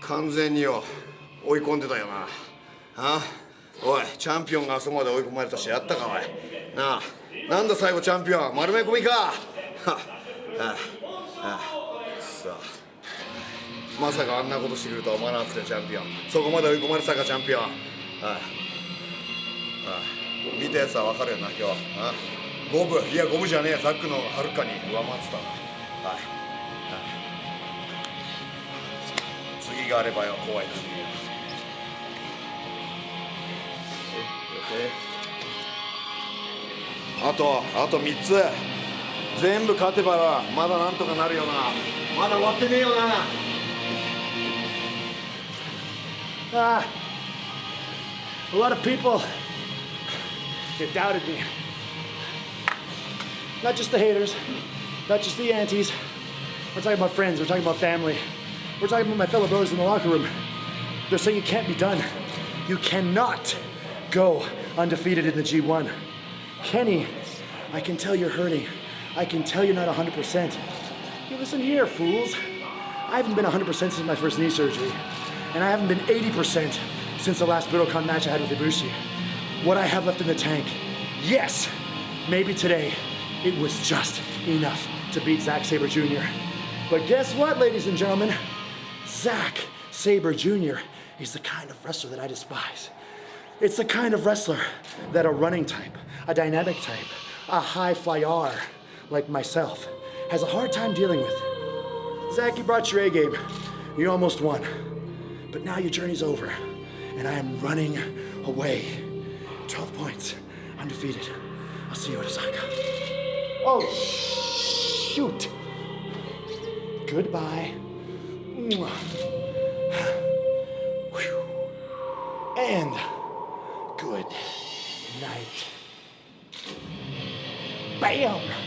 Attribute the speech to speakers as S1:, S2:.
S1: 完全によ追い込んでたよな。あおいチャンピオンがあそこまで追い込まれたしやったかおい。なあなんだ最後チャンピオン丸め込みか。はあああさあ。まさかあんなことしてくるとは思わなかったよチャンピオン。そこまで追い込まれてたかチャンピオン。ああ見たやつは分かるよな今日。あ五分。いや五分じゃねえ。ザックのはるかに上回ってた。なはい次があればよ怖いなあとあと3つ全部勝てばまだなんとかなるよなまだ終わってねえよな
S2: Ah, a lot of people have doubted me. Not just the haters, not just the antis. We're talking about friends, we're talking about family. We're talking about my fellow brothers in the locker room. They're saying it can't be done. You cannot go undefeated in the G1. Kenny, I can tell you're hurting. I can tell you're not 100%. Hey, listen here, fools. I haven't been 100% since my first knee surgery and I haven't been 80% since the last Budokan match I had with Ibushi. What I have left in the tank, yes, maybe today, it was just enough to beat Zack Sabre Jr. But guess what, ladies and gentlemen? Zack Sabre Jr. is the kind of wrestler that I despise. It's the kind of wrestler that a running type, a dynamic type, a high flyer like myself has a hard time dealing with. Zack, you brought your A game. You almost won. But now your journey's over, and I am running away. 12 points, undefeated. I'll see you at Osaka. Oh, shoot. Goodbye. And good night. Bam!